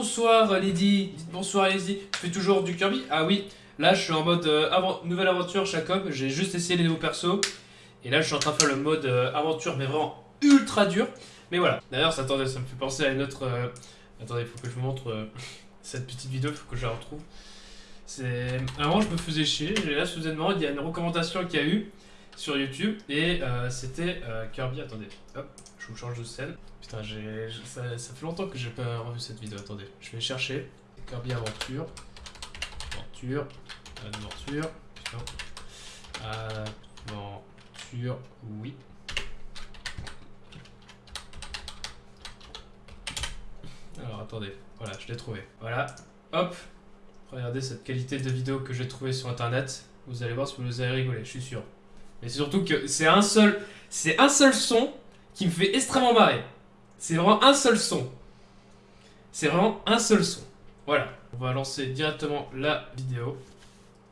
bonsoir Lady, dites bonsoir Lady, tu fais toujours du Kirby? Ah oui, là je suis en mode euh, avant- nouvelle aventure Jacob, j'ai juste essayé les nouveaux persos, et là je suis en train de faire le mode euh, aventure mais vraiment ultra dur, mais voilà. D'ailleurs ça, me fait penser à une autre... euh, Attendez, il faut que je vous montre euh, cette petite vidéo, il faut que je la retrouve. Avant je me faisais chier, et là soudainement il y a une recommandation qu'il y a eu sur YouTube, et euh, c'était euh, Kirby, attendez, hop, je vous change de scène. Putain, j'ai, ça, ça fait longtemps que j'ai pas revu cette vidéo. Attendez, je vais chercher. Kirby Aventure. Aventure. Aventure. Putain. Aventure. Oui. Alors attendez. Voilà, je l'ai trouvé. Voilà. Hop. Regardez cette qualité de vidéo que j'ai trouvée sur internet. Vous allez voir si vous avez rigolé, je suis sûr. Mais c'est surtout que c'est un seul. C'est un seul son qui me fait extrêmement marrer. C'est vraiment un seul son. C'est vraiment un seul son. Voilà. On va lancer directement la vidéo.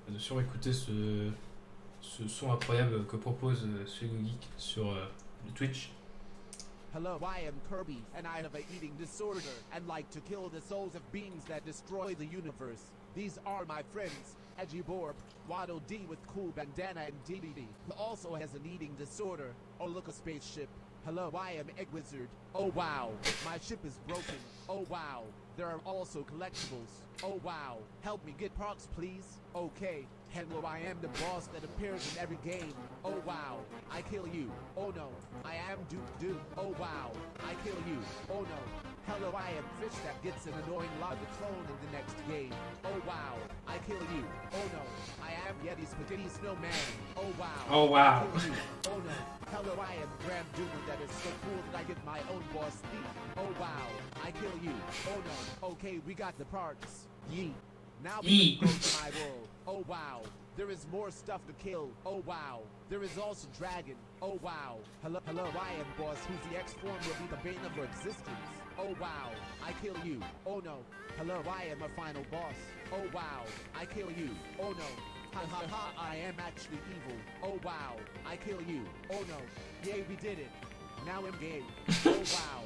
On va sûrement écouter ce, ce son incroyable que propose euh, Suego Geek sur euh, Twitch. Hello, I am Kirby, and I have a eating disorder and like to kill the souls of beings that destroy the universe. These are my friends, Edgiborp, Waddle D with cool bandana and DBD, who also has an eating disorder. Oh, look, a spaceship. Hello, I am Egg Wizard. Oh, wow, my ship is broken. Oh, wow, there are also collectibles. Oh, wow, help me get procs, please. Okay, hello, I am the boss that appears in every game. Oh, wow, I kill you. Oh, no, I am Duke Duke. Oh, wow, I kill you. Oh, no. Hello, I am Fish that gets an annoying lava clone in the next game. Oh, wow, I kill you. Oh, no, I am Yeti Spaghetti Snowman. Oh, wow. Oh, wow. I kill you. Oh, no. Hello, I am Graham Doomer that is so cool that I get my own boss speed. Oh, wow, I kill you. Oh, no. Okay, we got the parts. Yeet. Now we go to my world. Oh, wow. There is more stuff to kill. Oh wow. There is also dragon. Oh wow. Hello, hello, I am boss whose the X form will be the bane of your existence. Oh wow. I kill you. Oh no. Hello, I am a final boss. Oh wow. I kill you. Oh no. Ha ha ha, I am actually evil. Oh wow. I kill you. Oh no. Yay, we did it. Now I'm gay. Oh wow.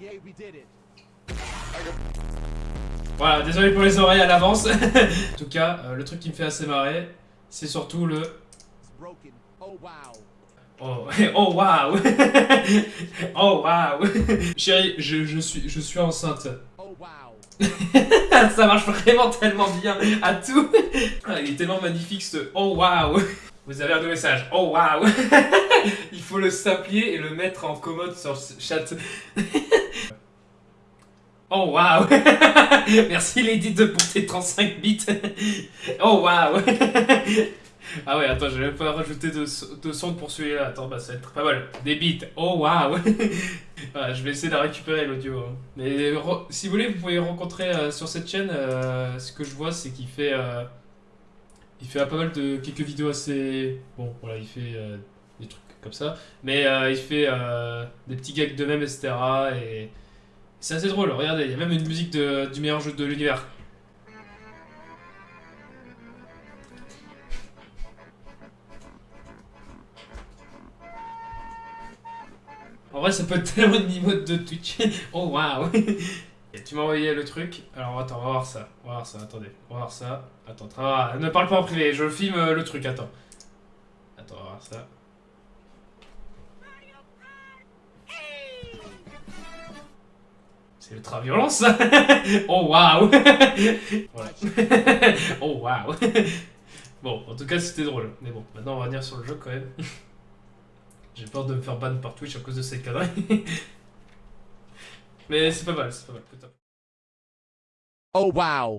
Yay, we did it. Voilà, désolé pour les oreilles à l'avance. en tout cas, euh, le truc qui me fait assez marrer, c'est surtout le. Oh. Oh, waouh Oh waouh Chérie, je, je, suis, je suis enceinte. Ça marche vraiment tellement bien à tout. Il est tellement magnifique ce oh waouh. Vous avez un nouveau message. Oh waouh. Il faut le s'applier et le mettre en commode sur chat. Oh waouh. Merci Lady 2 pour tes 35 bits. Oh waouh. Ah ouais, attends, je vais pas rajouter de, de pour celui-là. Attends, bah ça va être pas mal. Des bits. Oh waouh. Voilà, je vais essayer de récupérer l'audio. hein. Mais si vous voulez, vous pouvez rencontrer euh, sur cette chaîne. euh, ce que je vois, c'est qu'il fait, euh, il fait pas mal de quelques vidéos assez. Bon, voilà, il fait des trucs comme ça, mais il fait des petits gags de même, etc. Et c'est assez drôle. Regardez, il y a même une musique de- du meilleur jeu de l'univers. En vrai, ça peut être tellement de niveau de Twitch. oh waouh! Tu m'as envoyé le truc. Alors attends, on va voir ça. On va voir ça, attendez. On va voir ça. Attends, tra- ne parle pas en privé, je filme euh, le truc, attends. Attends, on va voir ça. C'est ultra violent ça! oh waouh! Oh waouh! Bon, en tout cas, c'était drôle. Mais bon, maintenant on va revenir sur le jeu quand même. J'ai peur de me faire ban par Twitch à cause de ces conneries. Mais c'est pas mal, c'est pas mal. Oh wow.